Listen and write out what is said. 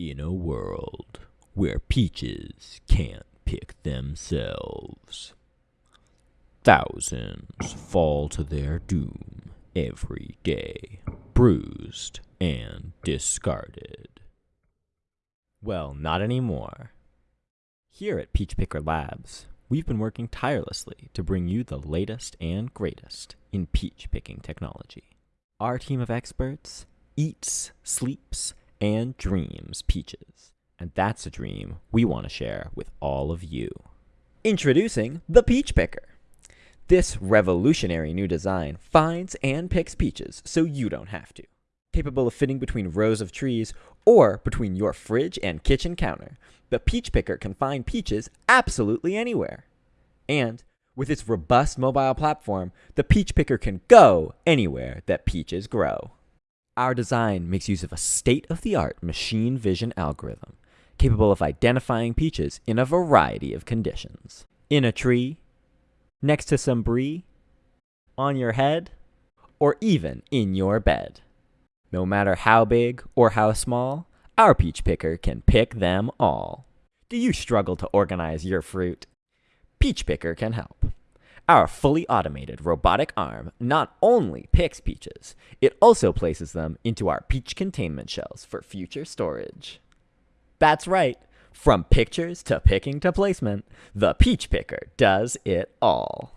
In a world where peaches can't pick themselves, thousands fall to their doom every day, bruised and discarded. Well, not anymore. Here at Peach Picker Labs, we've been working tirelessly to bring you the latest and greatest in peach picking technology. Our team of experts eats, sleeps, and dreams peaches. And that's a dream we want to share with all of you. Introducing the Peach Picker. This revolutionary new design finds and picks peaches so you don't have to. Capable of fitting between rows of trees or between your fridge and kitchen counter, the Peach Picker can find peaches absolutely anywhere. And with its robust mobile platform, the Peach Picker can go anywhere that peaches grow. Our design makes use of a state-of-the-art machine vision algorithm capable of identifying peaches in a variety of conditions. In a tree, next to some brie, on your head, or even in your bed. No matter how big or how small, our peach picker can pick them all. Do you struggle to organize your fruit? Peach Picker can help. Our fully automated robotic arm not only picks peaches, it also places them into our peach containment shells for future storage. That's right, from pictures to picking to placement, the Peach Picker does it all.